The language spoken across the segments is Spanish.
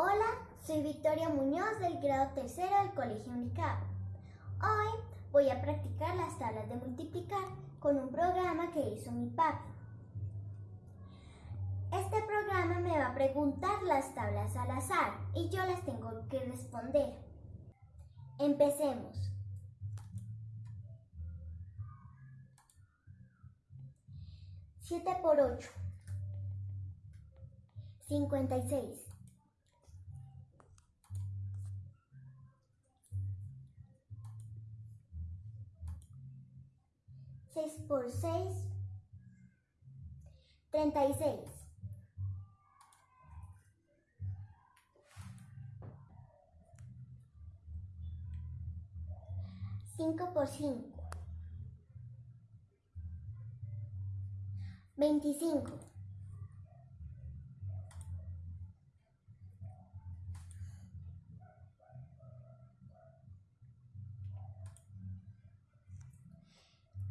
Hola, soy Victoria Muñoz del grado tercero del Colegio Unicap. Hoy voy a practicar las tablas de multiplicar con un programa que hizo mi papá. Este programa me va a preguntar las tablas al azar y yo las tengo que responder. Empecemos. 7 por 8. 56. 6 por 6, 36. Cinco por cinco. Veinticinco.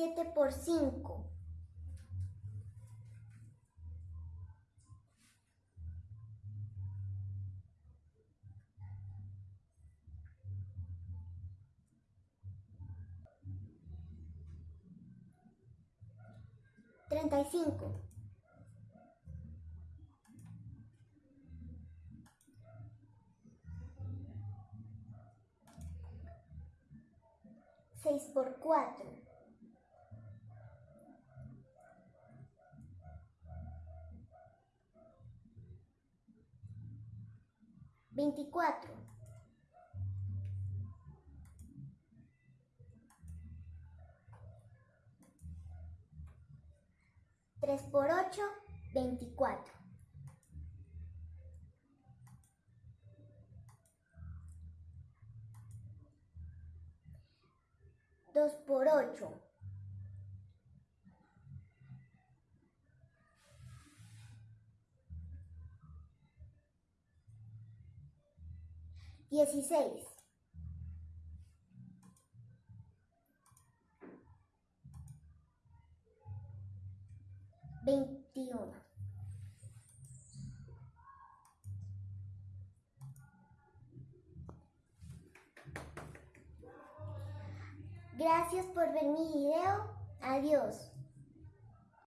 uno. Cuarenta y ocho. Siete por cinco. Treinta y cinco. Seis por cuatro. Veinticuatro. Tres por ocho, veinticuatro. Dos por ocho. Dieciséis. Veintiuno. Gracias por ver mi video. Adiós.